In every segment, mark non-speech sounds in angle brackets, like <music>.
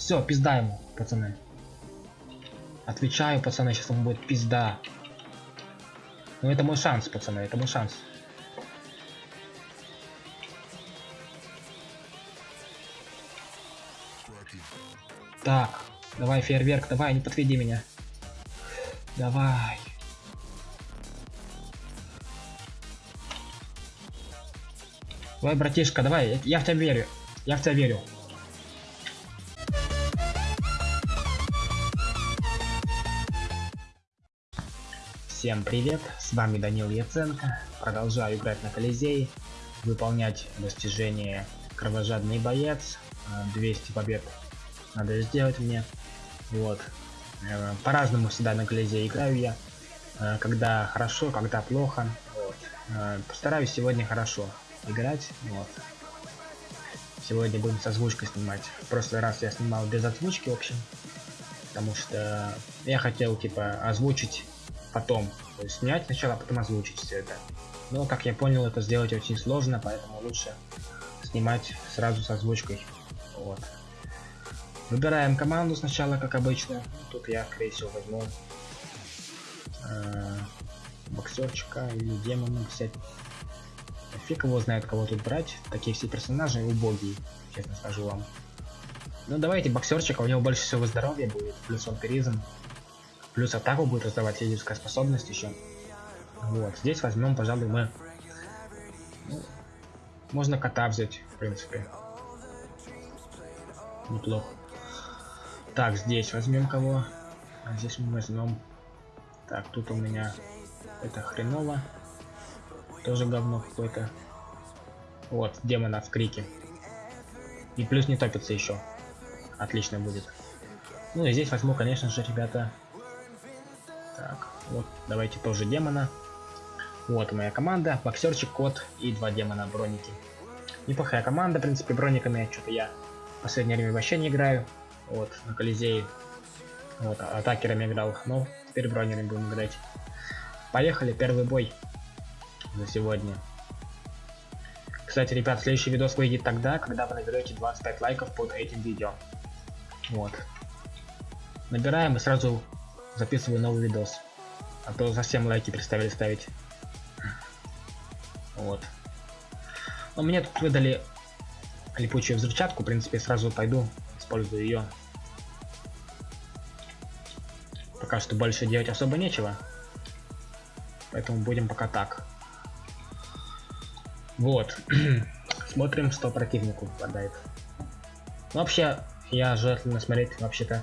Все, пизда ему, пацаны. Отвечаю, пацаны, сейчас ему будет пизда. Ну это мой шанс, пацаны, это мой шанс. Так, давай фейерверк, давай, не подведи меня. Давай. Давай, братишка, давай, я в тебя верю. Я в тебя верю. Всем привет, с вами Данил Яценко. Продолжаю играть на Колизее, выполнять достижение Кровожадный боец. 200 побед надо сделать мне. Вот. Э, по-разному всегда на Колизее играю я. Э, когда хорошо, когда плохо. Вот. Э, постараюсь сегодня хорошо играть. Вот. Сегодня будем с озвучкой снимать. В прошлый раз я снимал без озвучки, в общем. Потому что я хотел, типа, озвучить потом. То есть снять сначала, а потом озвучить все это. Но, как я понял, это сделать очень сложно, поэтому лучше снимать сразу с озвучкой. Вот. Выбираем команду сначала, как обычно. Тут я, скорее всего, возьму э, боксерчика или демона взять. Фиг его знает, кого тут брать. Такие все персонажи убогие, честно скажу вам. Ну давайте боксерчика, у него больше всего здоровья будет, плюс он вампиризм. Плюс атаку будет раздавать физическая способность еще. Вот, здесь возьмем, пожалуй, мы... Ну, можно кота взять, в принципе. Неплохо. Так, здесь возьмем кого? А здесь мы возьмем... Так, тут у меня это хреново. Тоже говно какое-то. Вот, демона в крике. И плюс не топится еще. Отлично будет. Ну и здесь возьму, конечно же, ребята. Так, вот, давайте тоже демона. Вот моя команда. Боксерчик, кот и два демона броники. Неплохая команда, в принципе, брониками что-то я в последнее время вообще не играю. Вот, на Колизее. Вот, атакерами играл. Ну, теперь бронерами будем играть. Поехали, первый бой за сегодня. Кстати, ребят, следующий видос выйдет тогда, когда вы наберете 25 лайков под этим видео. Вот. Набираем и сразу записываю новый видос. А то совсем лайки представили ставить. Вот. Но мне тут выдали липучую взрывчатку, в принципе, сразу пойду, использую ее. Пока что больше делать особо нечего. Поэтому будем пока так. Вот. <clears throat> Смотрим, что противнику попадает. Вообще, я желательно смотреть вообще-то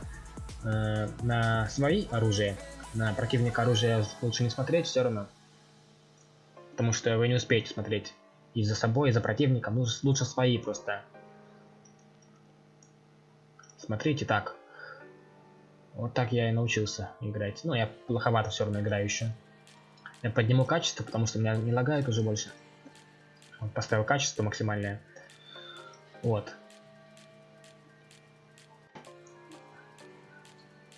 э, на свои оружия. На противника оружия лучше не смотреть все равно. Потому что вы не успеете смотреть и за собой, и за противником. Лучше, лучше свои просто. Смотрите так. Вот так я и научился играть. Ну, я плоховато все равно играю еще. Я подниму качество, потому что меня не лагает уже больше. Поставил качество максимальное. Вот.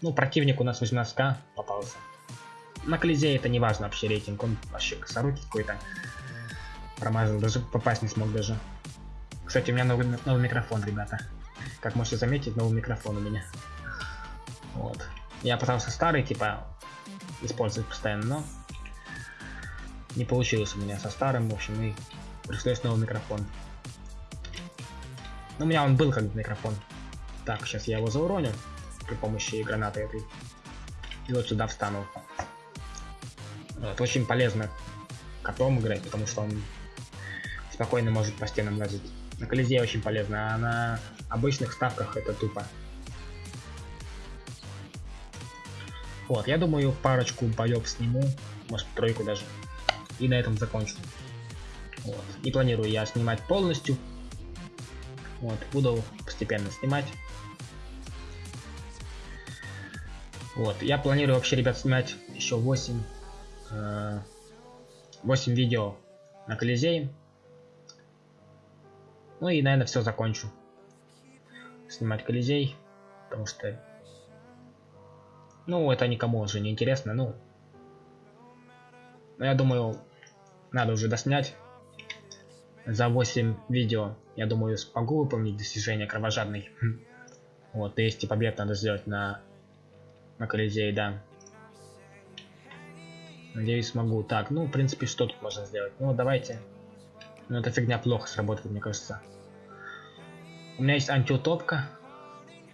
Ну, противник у нас 18к попался. На Колизее это не важно вообще рейтинг, он вообще косорукий какой-то. Промазал, даже попасть не смог даже. Кстати, у меня новый, новый микрофон, ребята. Как можете заметить, новый микрофон у меня. Вот. Я пытался старый, типа, использовать постоянно, но не получилось у меня со старым, в общем, и пришлось новый микрофон. Ну, у меня он был как микрофон. Так, сейчас я его зауроню при помощи гранаты этой. И вот сюда встану. Вот, очень полезно котом играть, потому что он спокойно может по стенам лазить. На колизее очень полезно, а на обычных ставках это тупо. Вот, я думаю, парочку боев сниму, может тройку даже. И на этом закончу. Вот. Не планирую я снимать полностью. Вот, буду постепенно снимать. Вот, я планирую вообще, ребят, снимать еще 8, э, 8 видео на Колизее. Ну и, наверное, все закончу. Снимать Колизей, потому что... Ну, это никому уже не интересно, ну... Но я думаю, надо уже доснять. За 8 видео, я думаю, смогу выполнить достижение кровожадный. <laughs> Вот, 200 побед надо сделать на, на Колизее, да. Надеюсь, смогу. Так, ну, в принципе, что тут можно сделать? Ну, давайте. Ну, эта фигня плохо сработает, мне кажется. У меня есть антиутопка.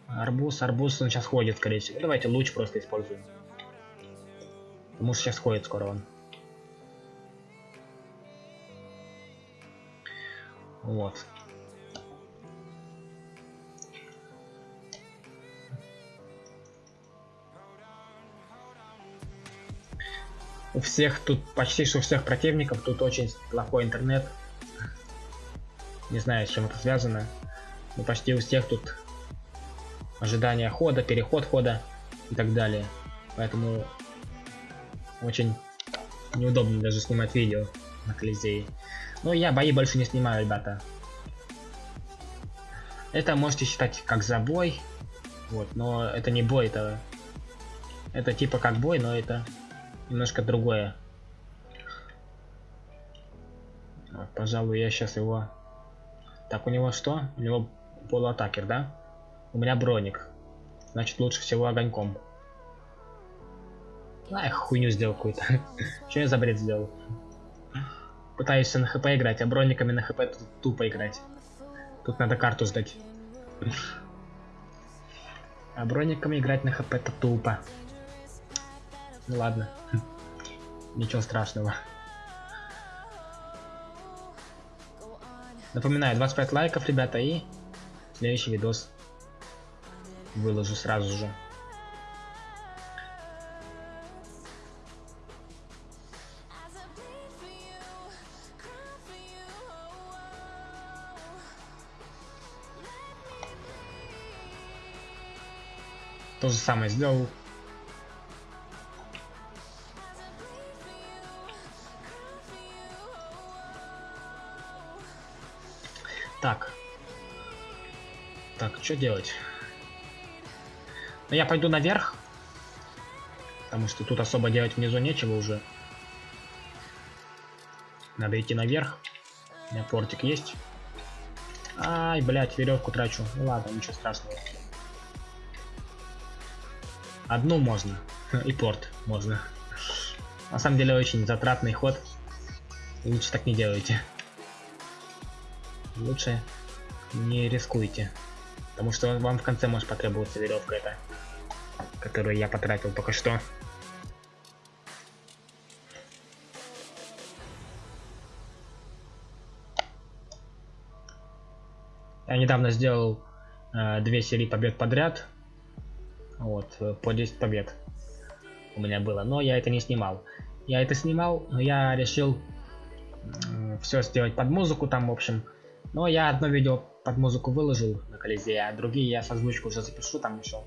Арбуз, арбуз, он сейчас ходит, скорее всего. Давайте луч просто используем. Потому что сейчас ходит скоро он. Вот. У всех тут, почти что у всех противников тут очень плохой интернет. Не знаю, с чем это связано. Но почти у всех тут ожидание хода, переход хода и так далее. Поэтому очень неудобно даже снимать видео на Колизее. Но я бои больше не снимаю, ребята. Это можете считать как забой. Вот, но это не бой, это... Это типа как бой, но это немножко другое. Вот, пожалуй, я сейчас его... Так, у него что? У него полуатакер, да? У меня броник. Значит, лучше всего огоньком. А, я хуйню сделал какую-то. <laughs> Что я за бред сделал? Пытаюсь на хп играть, а брониками на хп тупо играть. Тут надо карту сдать. <laughs> А брониками играть на хп это тупо. Ну ладно. <laughs> Ничего страшного. Напоминаю, 25 лайков, ребята, и следующий видос выложу сразу же. То же самое сделал что делать? Ну, я пойду наверх. Потому что тут особо делать внизу нечего уже. Надо идти наверх. У меня портик есть. Ай, блядь, веревку трачу. Ну ладно, ничего страшного. Одну можно. <laughs> И порт можно. На самом деле очень затратный ход. Лучше так не делайте лучше не рискуйте. Потому что вам в конце может потребоваться веревка эта, которую я потратил только что. Я недавно сделал э, две серии побед подряд. Вот, э, по 10 побед у меня было. Но я это не снимал. Я это снимал, но я решил э, все сделать под музыку там, в общем. Но я одно видео под музыку выложил на Колизее, а другие я с озвучкой уже запишу там еще.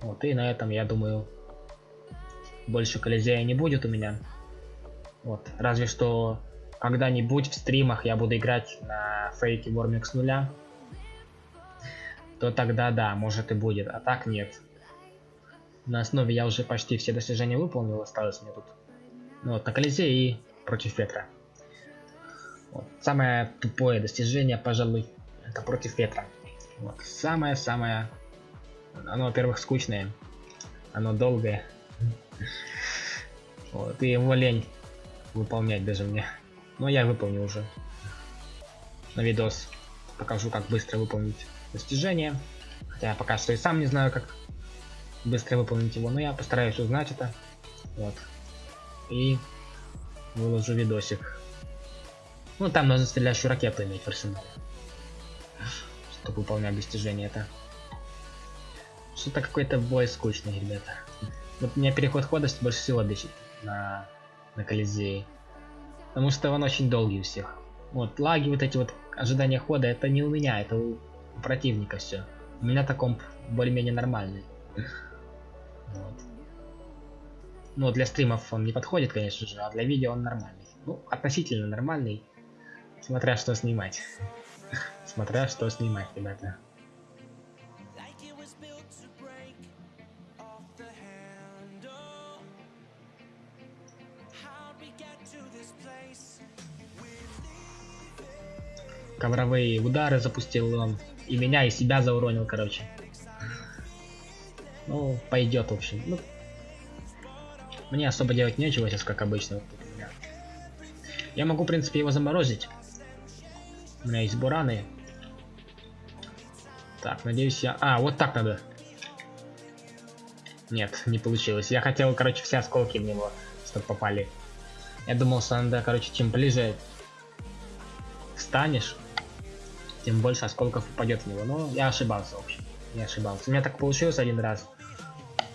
Вот, и на этом, я думаю, больше Колизея не будет у меня. Вот, разве что когда-нибудь в стримах я буду играть на фейке Вормик с нуля, то тогда да, может и будет, а так нет. На основе я уже почти все достижения выполнил, осталось мне тут. Ну вот, на Колизее и против ветра. Вот. Самое тупое достижение, пожалуй, это против ветра. Вот. Самое-самое... Оно, во-первых, скучное. Оно долгое. <laughs> Вот. И его лень выполнять даже мне. Но я выполнил уже. На видос покажу, как быстро выполнить достижение. Хотя я пока что и сам не знаю, как быстро выполнить его, но я постараюсь узнать это. Вот. И выложу видосик. Ну, там нужно стреляющую ракету иметь в арсенале. Чтобы выполнять достижение это. Что-то какой-то бой скучный, ребята. Вот меня переход ходости больше всего бесит на, на Колизее. Потому что он очень долгий у всех. Вот, лаги, вот эти вот ожидания хода, это не у меня, это у, у противника все. У меня таком более-менее нормальный. Вот. Ну, для стримов он не подходит, конечно же, а для видео он нормальный. Ну, относительно нормальный. Смотря что снимать. Смотря что снимать, ребята. Ковровые удары запустил он. И меня, и себя зауронил, короче. Ну, пойдет, в общем. Ну, мне особо делать нечего сейчас, как обычно. Вот Я могу, в принципе, его заморозить. У меня есть бураны. Так, надеюсь я... А, вот так надо. Нет, не получилось. Я хотел, короче, все осколки в него, чтобы попали. Я думал, что надо, короче, чем ближе станешь, тем больше осколков упадет в него. Но я ошибался, в общем. Не ошибался. У меня так получилось один раз.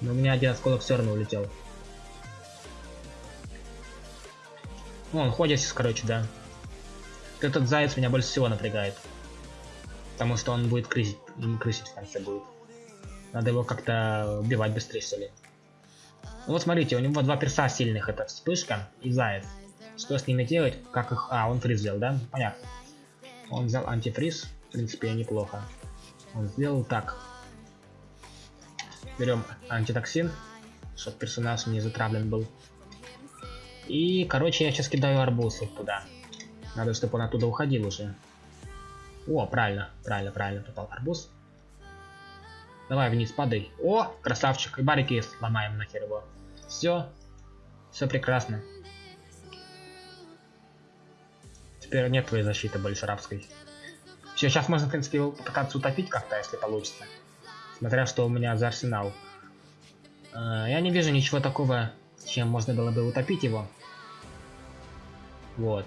Но у меня один осколок все равно улетел. Ну, он ходит сейчас, короче, да. Этот заяц меня больше всего напрягает. Потому что он будет крысить, крысить в конце будет. Надо его как-то убивать быстрее, что ли. Ну вот смотрите, у него два перса сильных, это вспышка и заяц. Что с ними делать? Как их... А, он фриз взял, да? Понятно. Он взял антифриз, в принципе, неплохо. Он сделал так. Берем антитоксин, чтобы персонаж не затравлен был. И, короче, я сейчас кидаю арбуз вот туда. Надо, чтобы он оттуда уходил уже. О, правильно, правильно, правильно попал арбуз. Давай вниз падай. О, красавчик. И барики сломаем нахер его. Все. Все прекрасно. Теперь нет твоей защиты больше рабской. Все, сейчас можно, в принципе, попытаться утопить как-то, если получится. Смотря что у меня за арсенал. Э, я не вижу ничего такого, чем можно было бы утопить его. Вот.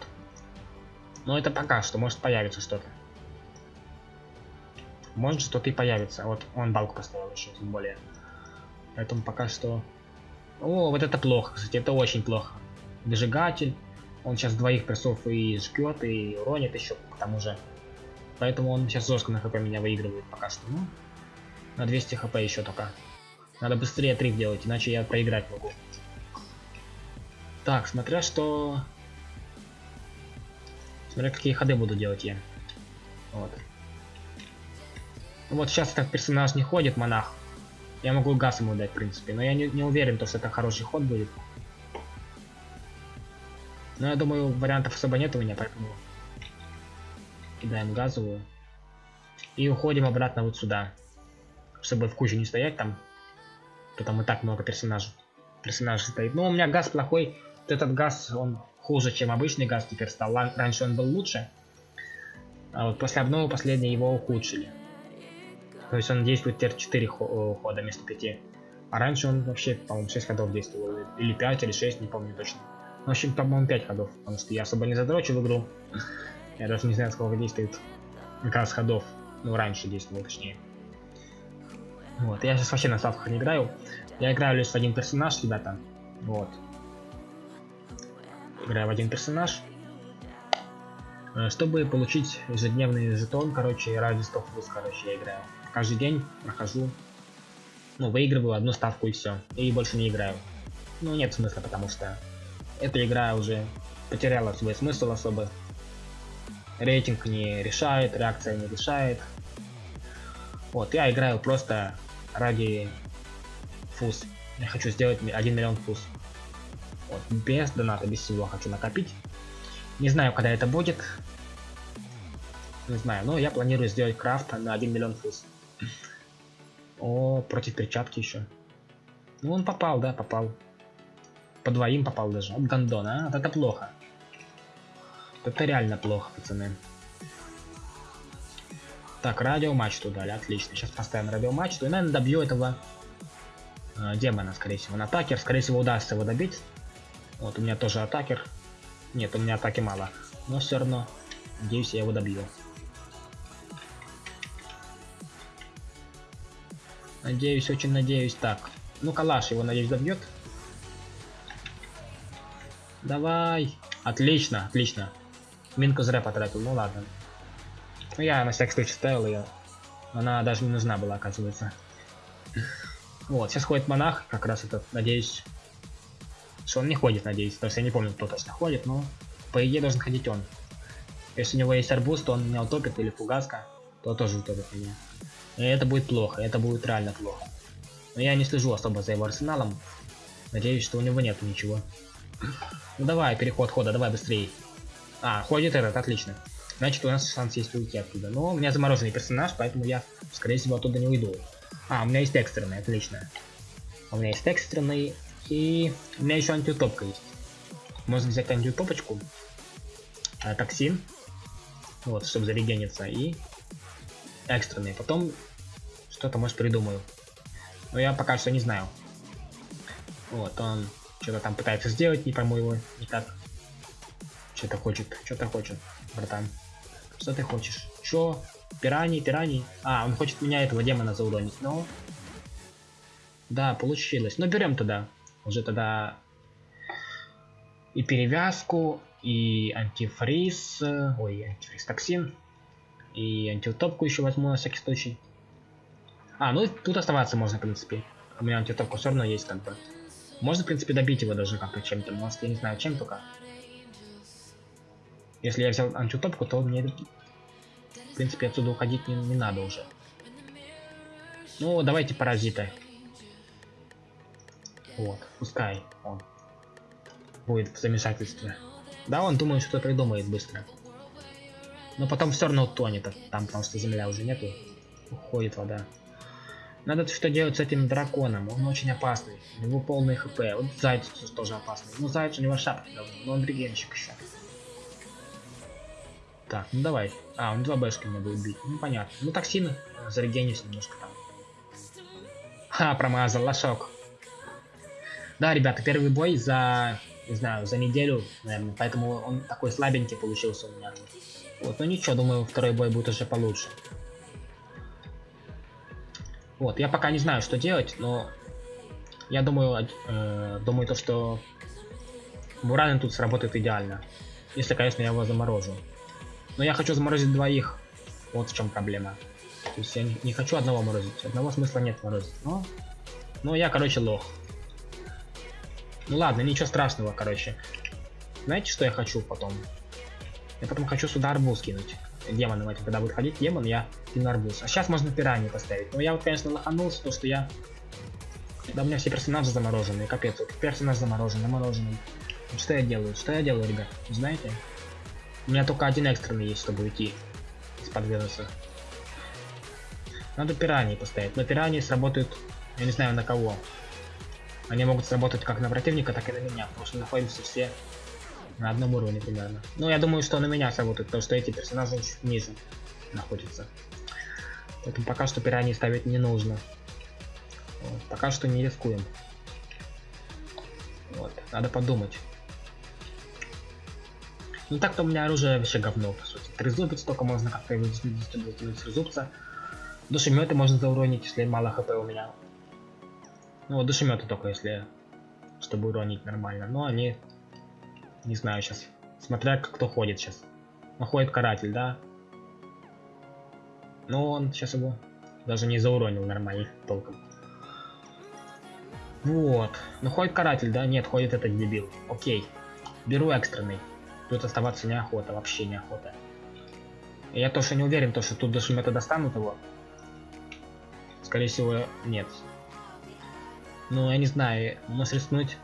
Но это пока что, может появиться что-то. Может что-то и появится. Вот он балку поставил еще, тем более. Поэтому пока что... О, вот это плохо, кстати, это очень плохо. Выжигатель. Он сейчас двоих персов и жгет, и уронит еще к тому же. Поэтому он сейчас жестко на хп меня выигрывает пока что. Ну, на 200 хп еще только. Надо быстрее трик делать, иначе я проиграть могу. Так, смотря что... Смотря какие ходы буду делать я. Вот. Вот сейчас этот персонаж не ходит, монах. Я могу газ ему дать, в принципе. Но я не, не уверен, то, что это хороший ход будет. Но я думаю, вариантов особо нет у меня, поэтому... Кидаем газовую. И уходим обратно вот сюда. Чтобы в кучу не стоять там. То там и так много персонажей. Персонажей стоит. Но у меня газ плохой. Вот этот газ, он хуже, чем обычный газ теперь стал. Раньше он был лучше. А вот после обновы последней его ухудшили. То есть он действует теперь 4 хода вместо 5. А раньше он вообще, по-моему, 6 ходов действовал. Или 5, или 6, не помню точно. В общем, по-моему, 5 ходов. Потому что я особо не задрочил игру. <laughs> Я даже не знаю, сколько действует как раз ходов. Ну, раньше действовал, точнее. Вот, я сейчас вообще на ставках не играю. Я играю лишь в один персонаж, ребята. Вот. Играю в один персонаж. Э, чтобы получить ежедневный жетон, короче, ради 100 плюс, короче, я играю каждый день прохожу, ну, выигрываю одну ставку и все, и больше не играю. Ну, нет смысла, потому что эта игра уже потеряла свой смысл особо. Рейтинг не решает, реакция не решает. Вот, я играю просто ради фуз. Я хочу сделать 1 миллион фуз. Вот, без доната, без всего хочу накопить. Не знаю, когда это будет. Не знаю, но я планирую сделать крафт на 1 миллион фуз. О, против перчатки еще. Ну он попал, да, попал. По двоим попал даже. От гандона, а? Вот это плохо. Это реально плохо, пацаны. Так, радиомачту дали, отлично. Сейчас поставим радиомачту и, наверное, добью этого э, демона, скорее всего. На атакер, скорее всего, удастся его добить. Вот, у меня тоже атакер. Нет, у меня атаки мало. Но все равно, надеюсь, я его добью. Надеюсь, очень надеюсь. Так. Ну, калаш его, надеюсь, добьет. Давай. Отлично, отлично. Минку зря потратил, ну ладно. Ну, я на всякий случай ставил ее. Она даже не нужна была, оказывается. Вот, сейчас ходит монах, как раз этот, надеюсь. Что он не ходит, надеюсь. То есть я не помню, кто точно ходит, но по идее должен ходить он. Если у него есть арбуз, то он меня утопит, или фугаска, то тоже утопит меня. И это будет плохо, это будет реально плохо. Но я не слежу особо за его арсеналом. Надеюсь, что у него нет ничего. Ну давай, переход хода, давай быстрее. А, ходит этот, отлично. Значит, у нас шанс есть уйти оттуда. Но у меня замороженный персонаж, поэтому я, скорее всего, оттуда не уйду. А, у меня есть экстренный, отлично. У меня есть экстренный, и у меня еще антиутопка есть. Можно взять антиутопочку, а, токсин, вот, чтобы зарегениться, и экстренный. Потом что-то, может, придумаю. Но я пока что не знаю. Вот, он что-то там пытается сделать, не пойму его никак. Что-то хочет, что-то хочет, братан. Что ты хочешь? Чё? Пираньи, пираньи? А, он хочет меня этого демона зауронить, но... Да, получилось. Но берем тогда. Уже тогда и перевязку, и антифриз, ой, антифриз токсин, и антиутопку еще возьму на всякий случай. А, ну тут оставаться можно, в принципе. У меня антиутопка все равно есть, как бы. Можно, в принципе, добить его даже как-то чем-то. Может, я не знаю, чем только. Если я взял антиутопку, то мне, в принципе, отсюда уходить не, не надо уже. Ну, давайте паразита. Вот, пускай он будет в замешательстве. Да, он думает, что придумает быстро. Но потом все равно тонет там, потому что земля уже нету. Уходит вода. Надо что делать с этим драконом, он очень опасный. У него полный хп. Вот заяц тоже опасный. Ну заяц у него шапки давно, но он регенщик еще. Так, ну давай. А, он два бэшки мне будет бить. Ну понятно. Ну токсины зарегенись немножко там. Ха, промазал, лошок. Да, ребята, первый бой за, не знаю, за неделю, наверное, поэтому он такой слабенький получился у меня. Вот, ну ничего, думаю, второй бой будет уже получше. Вот, я пока не знаю, что делать, но я думаю, э, думаю то, что Буран тут сработает идеально. Если, конечно, я его заморожу. Но я хочу заморозить двоих. Вот в чем проблема. То есть я не хочу одного морозить. Одного смысла нет морозить. Но, но я, короче, лох. Ну ладно, ничего страшного, короче. Знаете, что я хочу потом? Я потом хочу сюда арбуз кинуть. Демоном этим, когда будет ходить демон, я кину арбуз. А сейчас можно пираньи поставить. Но я вот, конечно, лоханулся, то что я... Да у меня все персонажи замороженные, капец. Вот персонаж заморожен, замороженный. Что я делаю? Что я делаю, ребят? Знаете? У меня только один экстренный есть, чтобы уйти из-под вируса. Надо пираньи поставить. Но пираньи сработают, я не знаю на кого. Они могут сработать как на противника, так и на меня, потому что находимся все на одном уровне примерно. Ну, я думаю, что на меня сработают, потому что эти персонажи чуть ниже находятся. Поэтому пока что пираньи ставить не нужно. Вот, пока что не рискуем. Вот, надо подумать. Ну так-то у меня оружие вообще говно, по сути. Трезубец только можно как-то вытянуть трезубца. Душеметы можно зауронить, если мало хп у меня. Ну вот душеметы только если, чтобы уронить нормально. Но они, не знаю сейчас, смотря кто ходит сейчас. Ну ходит каратель, да? Но он сейчас его даже не зауронил нормально толком. Вот. Ну ходит каратель, да? Нет, ходит этот дебил. Окей. Беру экстренный. Тут оставаться неохота, вообще неохота. Я тоже не уверен, то, что тут даже метода достанут его. Скорее всего, нет. Ну, я не знаю, может рискнуть.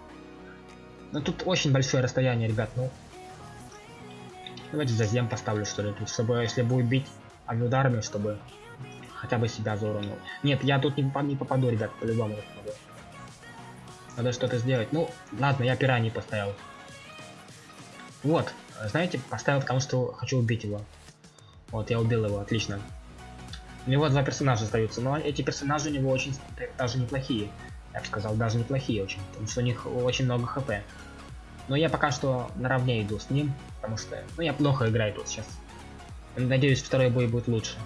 Ну, тут очень большое расстояние, ребят, ну. Давайте зазем поставлю, что ли, тут, чтобы, если будет бить ударами, чтобы хотя бы себя зауронил. Нет, я тут не, не попаду, ребят, по-любому не попаду. Надо что-то сделать. Ну, ладно, я пираньи поставил. Вот, знаете, поставил потому что хочу убить его. Вот, я убил его, отлично. У него два персонажа остаются, но эти персонажи у него очень даже неплохие. Я сказал, даже неплохие очень, потому что у них очень много хп. Но я пока что наравне иду с ним, потому что, ну, я плохо играю тут сейчас. Надеюсь, второй бой будет лучше.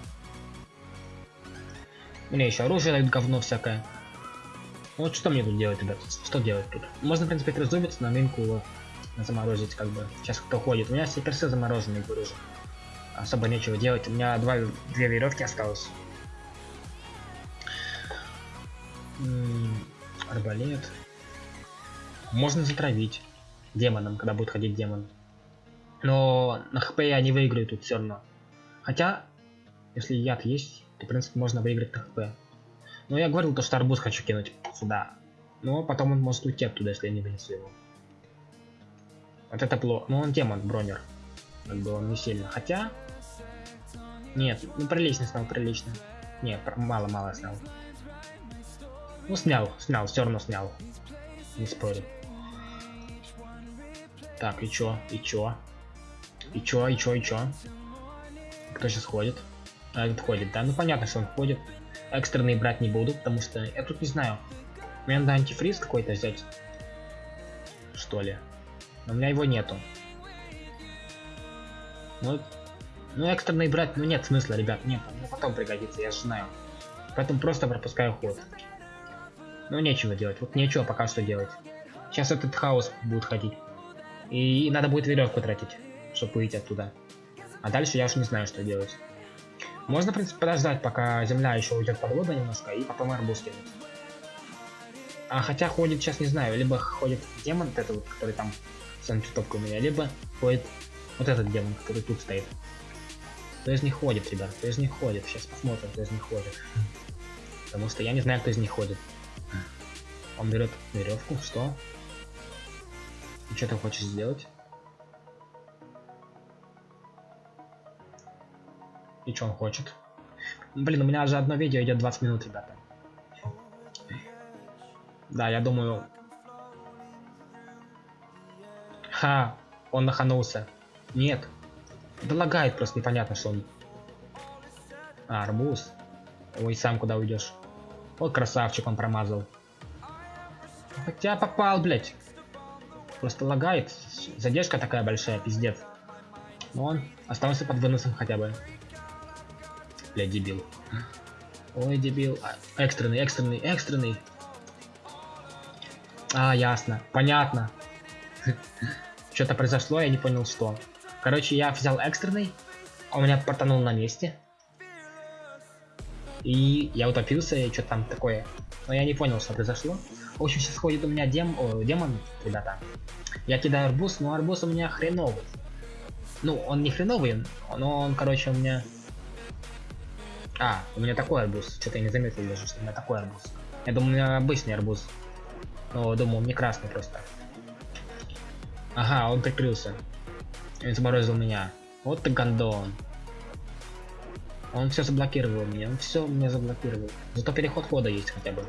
Мне еще оружие дают говно всякое. Вот что мне тут делать, ребят? Что делать тут? Можно, в принципе, трезубиться на минку заморозить, как бы. Сейчас кто ходит. У меня все персы замороженные, говорю же. Особо нечего делать. У меня два, две веревки осталось. Арбалет. Можно затравить демоном, когда будет ходить демон. Но на хп я не выиграю тут все равно. Хотя, если яд есть, то в принципе можно выиграть на хп. Но я говорил, то, что арбуз хочу кинуть сюда. Но потом он может уйти оттуда, если я не вынесу его. Вот это плохо. Ну он демон, бронер. Как бы он не сильно. Хотя... Нет, ну прилично стал, прилично. Нет, мало-мало стал. Ну, снял, снял, все равно снял. Не спорю. Так, и чё, и чё? И чё, и чё, и чё? Кто сейчас ходит? А, этот ходит, да? Ну, понятно, что он ходит. Экстренные брать не буду, потому что я тут не знаю. Мне надо антифриз какой-то взять. Что ли? Но у меня его нету. Ну, ну экстренный брать, ну нет смысла, ребят, нет, ну потом пригодится, я же знаю. Поэтому просто пропускаю ход. Ну нечего делать, вот нечего пока что делать. Сейчас этот хаос будет ходить. И надо будет веревку тратить, чтобы выйти оттуда. А дальше я уж не знаю, что делать. Можно, в принципе, подождать, пока земля еще уйдет под воду немножко, и потом арбуз кинуть. А хотя ходит, сейчас не знаю, либо ходит демон, вот этот вот, который там с антитопкой у меня, либо ходит вот этот демон, который тут стоит. Кто из них ходит, ребят? Кто из них ходит? Сейчас посмотрим, кто из них ходит. Потому что я не знаю, кто из них ходит. Он берет веревку, что? И что ты хочешь сделать? И что он хочет? Блин, у меня же одно видео идет 20 минут, ребята. Да, я думаю... Ха, он наханулся. Нет, да лагает просто непонятно, что он. А, арбуз. Ой, сам куда уйдешь? Вот красавчик, он промазал. Хотя попал, блять. Просто лагает. Задержка такая большая, пиздец. Но он остался под выносом хотя бы. Блять, дебил. Ой, дебил. А, экстренный, экстренный, экстренный. А, ясно. Понятно. <laughs> Что-то произошло, я не понял, что. Короче, я взял экстренный, он а меня портанул на месте. И я утопился, и что там такое. Но я не понял, что произошло. В общем, сейчас ходит у меня дем... О, демон, ребята. Я кидаю арбуз, но арбуз у меня хреновый. Ну, он не хреновый, но он, короче, у меня... А, у меня такой арбуз. Что-то я не заметил даже, что у меня такой арбуз. Я думаю, у меня обычный арбуз. Но думаю, он не красный просто. Ага, он прикрылся. И заморозил меня. Вот ты гандон. Он все заблокировал меня, он все меня заблокировал. Зато переход хода есть хотя бы.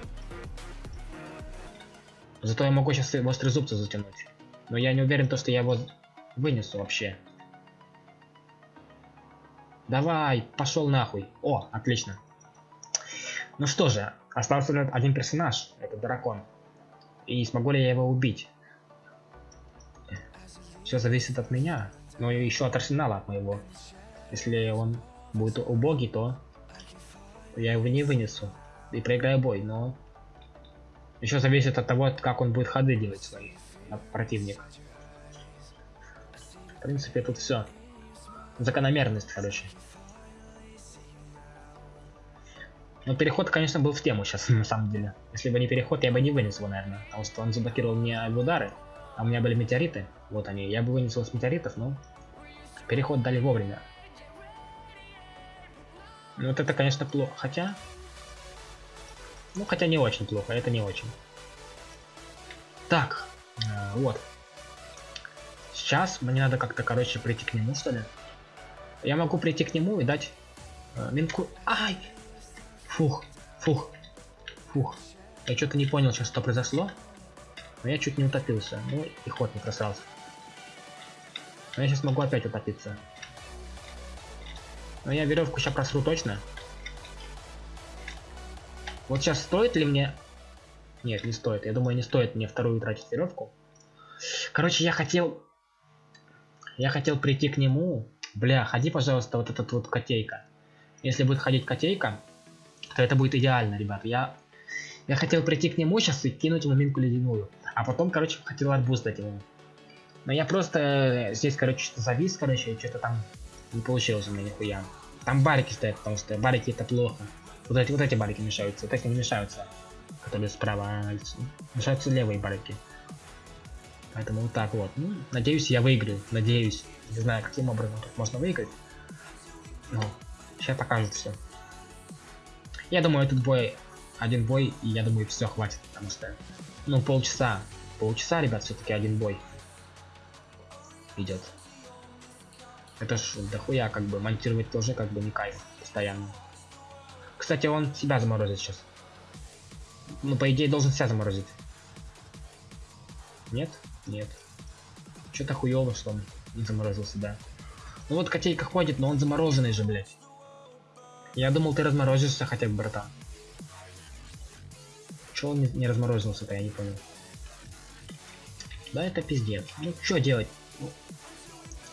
Зато я могу сейчас острые зубцы затянуть. Но я не уверен, то, что я его вынесу вообще. Давай, пошел нахуй. О, отлично. Ну что же, остался один персонаж, это дракон. И смогу ли я его убить? Все зависит от меня. Но еще от арсенала от моего. Если он будет убогий, то я его не вынесу. И проиграю бой, но... Еще зависит от того, как он будет ходы делать свои. Противник. В принципе, тут все. Закономерность, короче. Но переход, конечно, был в тему сейчас, <laughs> на самом деле. Если бы не переход, я бы не вынес его, наверное. Потому что он заблокировал мне удары. А у меня были метеориты. Вот они. Я бы вынесел с метеоритов, но переход дали вовремя. Ну вот это, конечно, плохо. Хотя... Ну, хотя не очень плохо, это не очень. Так, э, вот. Сейчас мне надо как-то, короче, прийти к нему, что ли. Я могу прийти к нему и дать э, минку... Ай! Фух, фух, фух. Я что-то не понял сейчас, что произошло. Но я чуть не утопился. Ну и ход не просрался. Но я сейчас могу опять утопиться. Но я веревку сейчас просру точно. Вот сейчас стоит ли мне... Нет, не стоит. Я думаю, не стоит мне вторую тратить веревку. Короче, я хотел... Я хотел прийти к нему. Бля, ходи, пожалуйста, вот этот вот котейка. Если будет ходить котейка, то это будет идеально, ребят. Я... Я хотел прийти к нему сейчас и кинуть ему минку ледяную. А потом, короче, хотел арбуз дать ему. Но я просто э, здесь, короче, завис, короче, что-то там не получилось у меня нихуя. Там барики стоят, потому что барики это плохо. Вот эти, вот эти барики мешаются, вот эти не мешаются. Которые справа, мешаются левые барики. Поэтому вот так вот. Ну, надеюсь, я выиграю. Надеюсь. Не знаю, каким образом тут можно выиграть. Ну, сейчас покажет все. Я думаю, этот бой, один бой, и я думаю, все хватит, потому что ну, полчаса. Полчаса, ребят, все-таки один бой идет. Это ж дохуя, как бы, монтировать тоже как бы не кайф постоянно. Кстати, он себя заморозит сейчас. Ну, по идее, должен себя заморозить. Нет? Нет. Что-то хуёво, что он не заморозился, да. Ну вот котейка ходит, но он замороженный же, блядь. Я думал, ты разморозишься хотя бы, братан. Чего он не, не разморозился-то, я не понял. Да, это пиздец. Ну, что делать?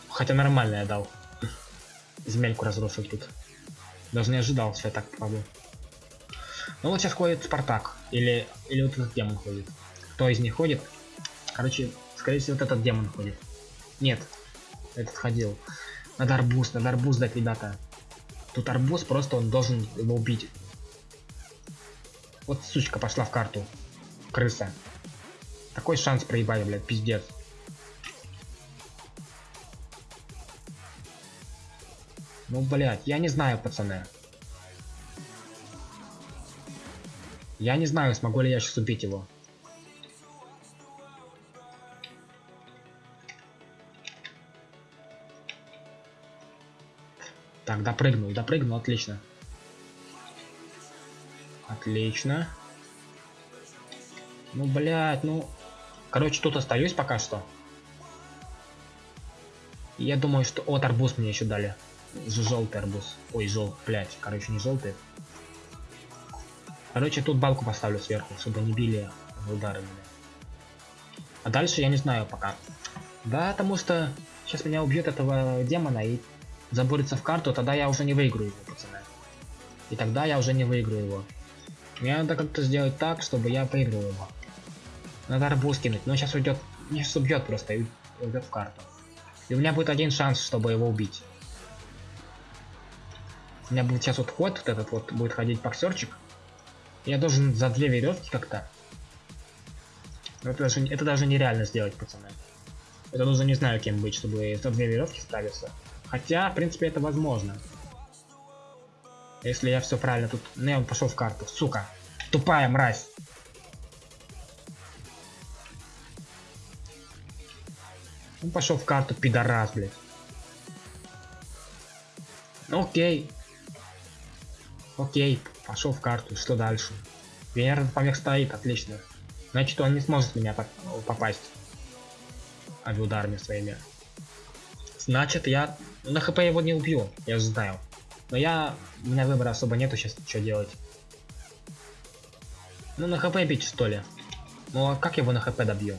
Хотя нормально я дал. Земельку разрушил тут. Даже не ожидал, что я так попаду. Ну вот сейчас ходит Спартак. Или, или вот этот демон ходит. Кто из них ходит? Короче, скорее всего, вот этот демон ходит. Нет, этот ходил. Надо арбуз, надо арбуз дать, ребята. Тут арбуз, просто он должен его убить. Вот сучка пошла в карту. Крыса. Такой шанс проебали, блядь, пиздец. Ну, блядь, я не знаю, пацаны. Я не знаю, смогу ли я сейчас убить его. Так, допрыгнул, допрыгнул, отлично. Отлично. Ну, блядь, ну... Короче, тут остаюсь пока что. Я думаю, что... Вот арбуз мне еще дали. Желтый арбуз. Ой, жел, блядь, короче, не желтый. Короче, тут балку поставлю сверху, чтобы не били удары меня. А дальше я не знаю пока. Да, потому что сейчас меня убьет этого демона и заборется в карту, тогда я уже не выиграю его, пацаны. И тогда я уже не выиграю его. Мне надо как-то сделать так, чтобы я выиграл его. Надо арбуз кинуть, но сейчас уйдет, сейчас убьет просто и уйдет в карту. И у меня будет один шанс, чтобы его убить. У меня будет сейчас вот ход, вот этот вот будет ходить боксерчик. Я должен за две веревки как-то. Это даже, это даже нереально сделать, пацаны. Это нужно не знаю кем быть, чтобы за две веревки справиться. Хотя, в принципе, это возможно. Если я все правильно тут... Не, он пошел в карту. Сука. Тупая мразь. Он пошел в карту, пидорас, блядь. Окей. Окей, пошел в карту. Что дальше? Венера помех стоит, отлично. Значит, он не сможет меня попасть авиударами своими. Значит, я на хп его не убью, я же знаю. Но я... У меня выбора особо нету сейчас, что делать. Ну, на хп бить, что ли? Ну, а как его на хп добью?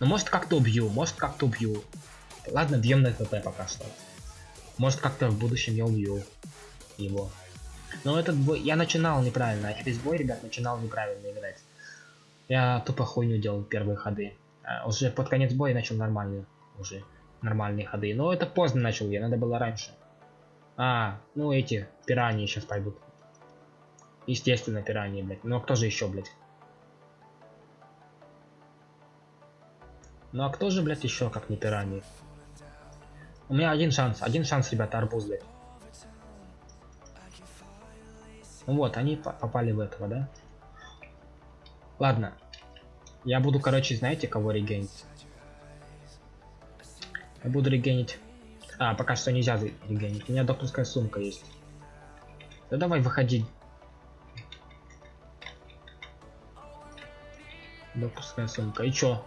Ну, может, как-то убью, может, как-то убью. Ладно, бьем на хп пока что. Может, как-то в будущем я убью его. Но этот бой... Я начинал неправильно. Я весь бой, ребят, начинал неправильно играть. Я тупо хуйню делал первые ходы. А уже под конец боя начал нормальные уже нормальные ходы. Но это поздно начал я, надо было раньше. А, ну эти пираньи сейчас пойдут. Естественно, пираньи, блядь. Ну а кто же еще, блядь? Ну а кто же, блядь, еще, как не пираньи? У меня один шанс, один шанс, ребята, арбуз, блядь. Вот, они попали в этого, да? Ладно. Я буду, короче, знаете, кого регенить? Я буду регенить. А, пока что нельзя регенить. У меня докторская сумка есть. Да давай выходи. Докторская сумка. И чё?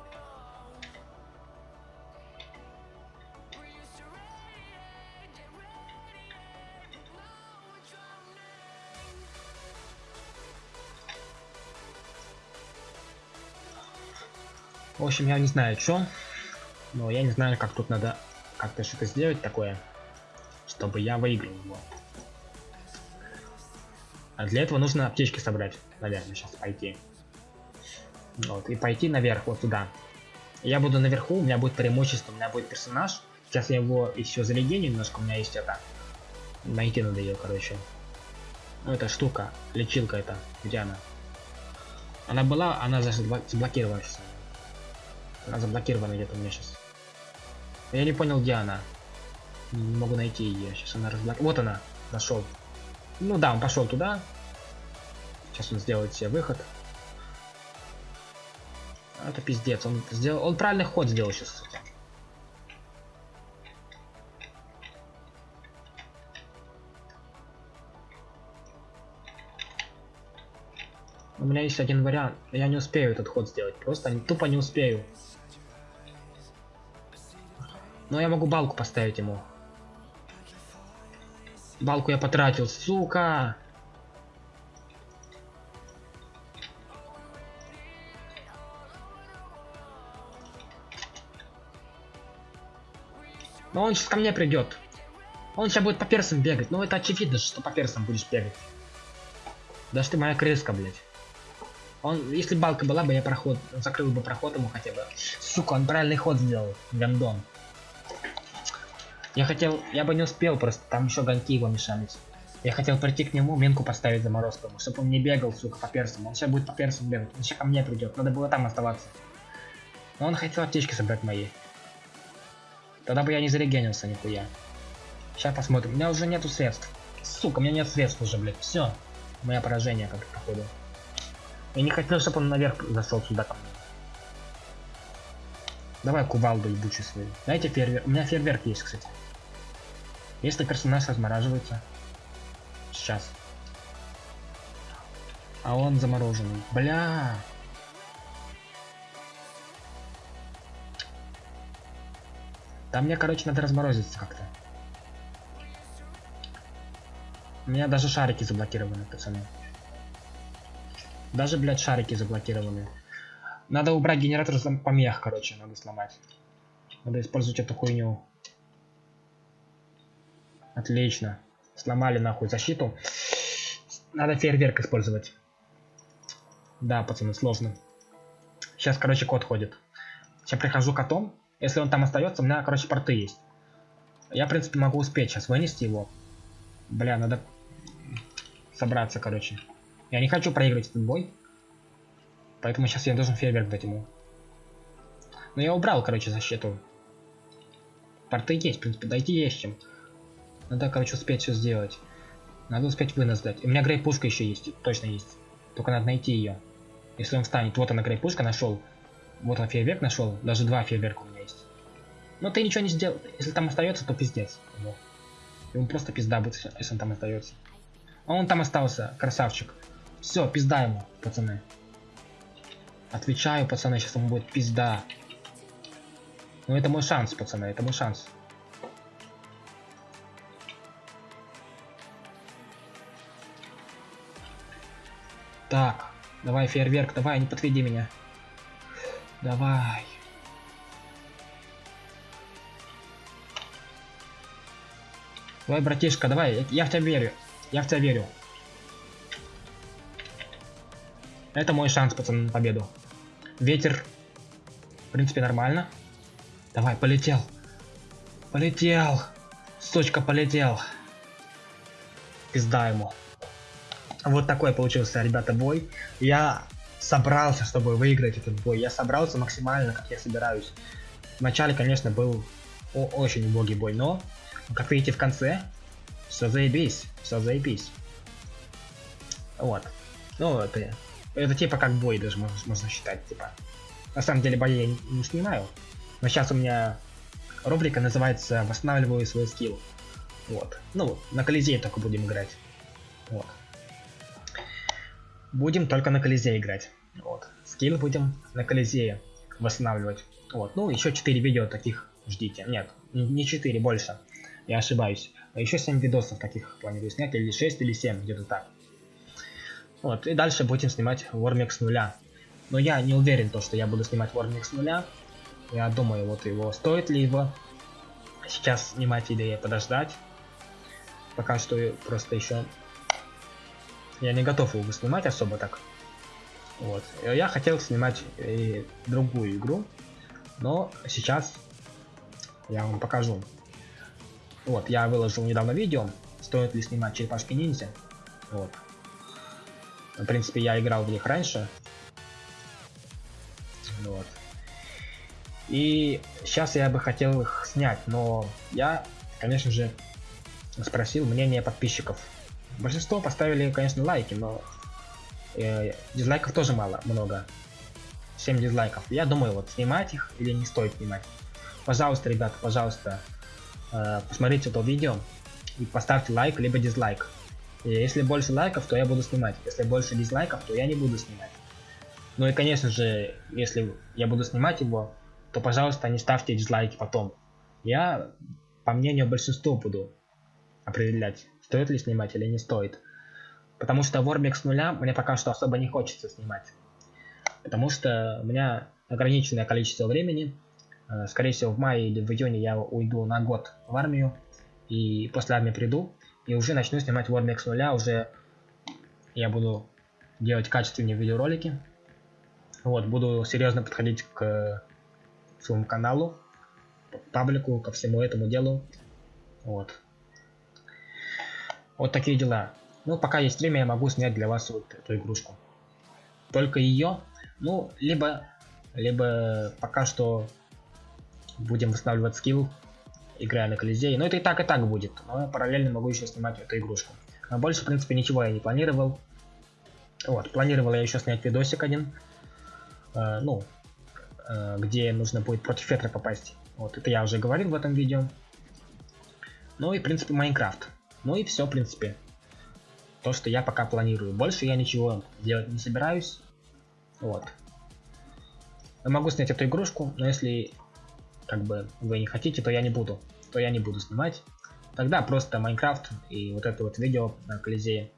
В общем, я не знаю, что. Но я не знаю, как тут надо как-то что-то сделать такое, чтобы я выиграл его. А для этого нужно аптечки собрать, наверное, сейчас пойти. Вот, и пойти наверх, вот туда. Я буду наверху, у меня будет преимущество, у меня будет персонаж. Сейчас я его еще залегеню немножко, у меня есть это. Найти надо ее, короче. Ну, эта штука, лечилка это, где она? Она была, она заблокирована сейчас. Она заблокирована где-то у меня сейчас. Я не понял, где она. Не могу найти ее. Сейчас она разблокирована. Вот она. Нашел. Ну да, он пошел туда. Сейчас он сделает себе выход. Это пиздец. Он сделал. Он правильный ход сделал сейчас. У меня есть один вариант. Я не успею этот ход сделать. Просто тупо не успею. Но я могу балку поставить ему. Балку я потратил, сука! Но он сейчас ко мне придет. Он сейчас будет по персам бегать. Ну это очевидно, что по персам будешь бегать. Даже ты моя крыска, блядь. Он, если балка была бы, я проход, закрыл бы проход ему хотя бы. Сука, он правильный ход сделал, гандон. Я хотел, я бы не успел просто, там еще гонки его мешались. Я хотел прийти к нему, минку поставить заморозку, чтобы он не бегал, сука, по персам. Он сейчас будет по персам бегать, он сейчас ко мне придет, надо было там оставаться. Но он хотел аптечки собрать мои. Тогда бы я не зарегенился нихуя. Сейчас посмотрим. У меня уже нету средств. Сука, у меня нет средств уже, блядь. Все. Мое поражение, как походу. Я не хотел, чтобы он наверх зашел сюда. Давай кувалду ебучий свой. Дайте фейерверк. У меня фейерверк есть, кстати. Если персонаж размораживается. Сейчас. А он замороженный. Бля. Там мне, короче, надо разморозиться как-то. У меня даже шарики заблокированы, пацаны. Даже, блядь, шарики заблокированы. Надо убрать генератор помех, короче, надо сломать. Надо использовать эту хуйню. Отлично. Сломали нахуй защиту. Надо фейерверк использовать. Да, пацаны, сложно. Сейчас, короче, кот ходит. Сейчас прихожу котом. Если он там остается, у меня, короче, порты есть. Я, в принципе, могу успеть сейчас вынести его. Бля, надо собраться, короче. Я не хочу проигрывать этот бой. Поэтому сейчас я должен фейерверк дать ему. Но я убрал, короче, защиту. Порты есть, в принципе, дойти есть чем. Надо, короче, успеть все сделать. Надо успеть вынос дать. У меня грейпушка еще есть, точно есть. Только надо найти ее. Если он встанет, вот она грейпушка нашел. Вот он фейерверк нашел, даже два фейерверка у меня есть. Но ты ничего не сделал. Если там остается, то пиздец. Ему, ему просто пизда будет, если он там остается. А он там остался, красавчик. Все, пизда ему, пацаны. Отвечаю, пацаны, сейчас ему будет пизда. Ну это мой шанс, пацаны, это мой шанс. Так, давай фейерверк, давай, не подведи меня. Давай. Давай, братишка, давай, я в тебя верю. Я в тебя верю. Это мой шанс, пацаны, на победу. Ветер. В принципе, нормально. Давай, полетел. Полетел. Сучка, полетел. Пизда ему. Вот такой получился, ребята, бой. Я собрался, чтобы выиграть этот бой. Я собрался максимально, как я собираюсь. Вначале, конечно, был очень убогий бой, но, как видите, в конце все заебись, все заебись. Вот. Ну, это, это типа как бой даже можно, считать, типа. На самом деле бои я не, не снимаю. Но сейчас у меня рубрика называется «Восстанавливаю свой скилл». Вот. Ну, на Колизее только будем играть. Вот. Будем только на Колизее играть. Вот. Скилл будем на Колизее восстанавливать. Вот. Ну, еще 4 видео таких ждите. Нет, не 4, больше. Я ошибаюсь. А еще 7 видосов таких планирую снять, или 6, или 7, где-то так. Вот, и дальше будем снимать Warmix с нуля. Но я не уверен, то, что я буду снимать Warmix с нуля. Я думаю, вот его, стоит ли его сейчас снимать или подождать. Пока что просто еще я не готов его снимать особо так. Вот. Я хотел снимать и другую игру, но сейчас я вам покажу. Вот, я выложил недавно видео, стоит ли снимать черепашки ниндзя. Вот. В принципе, я играл в них раньше. Вот. И сейчас я бы хотел их снять, но я, конечно же, спросил мнение подписчиков. Большинство поставили, конечно, лайки, но э, дизлайков тоже мало, много. 7 дизлайков. Я думаю, вот снимать их или не стоит снимать. Пожалуйста, ребята, пожалуйста, Э, посмотрите это видео и поставьте лайк либо дизлайк. И если больше лайков, то я буду снимать. Если больше дизлайков, то я не буду снимать. Ну и конечно же, если я буду снимать его, то пожалуйста не ставьте дизлайки потом. Я, по мнению большинства, буду определять, стоит ли снимать или не стоит. Потому что Warmix с нуля мне пока что особо не хочется снимать. Потому что у меня ограниченное количество времени. Э, скорее всего в мае или в июне я уйду на год в армию. И после армии приду. И уже начну снимать Warmix с нуля. Уже я буду делать качественные видеоролики. Вот, буду серьезно подходить к своему каналу, паблику, ко всему этому делу. Вот. Вот такие дела. Ну, пока есть время, я могу снять для вас вот эту игрушку. Только ее, ну, либо, либо пока что будем восстанавливать скилл, играя на Колизее. Но это и так, и так будет. Но параллельно могу еще снимать эту игрушку. Но больше, в принципе, ничего я не планировал. Вот, планировал я еще снять видосик один. Э, ну, э, где нужно будет против ветра попасть. Вот, это я уже говорил в этом видео. Ну и, в принципе, Майнкрафт. Ну и все, в принципе. То, что я пока планирую. Больше я ничего делать не собираюсь. Вот. Я могу снять эту игрушку, но если как бы вы не хотите, то я не буду. То я не буду снимать. Тогда просто Майнкрафт и вот это вот видео на Колизее.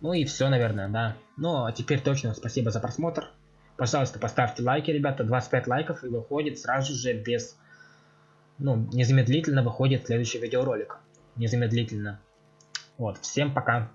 Ну и все, наверное, да. Ну, а теперь точно спасибо за просмотр. Пожалуйста, поставьте лайки, ребята. 25 лайков и выходит сразу же без... Ну, незамедлительно выходит следующий видеоролик. Незамедлительно. Вот, всем пока.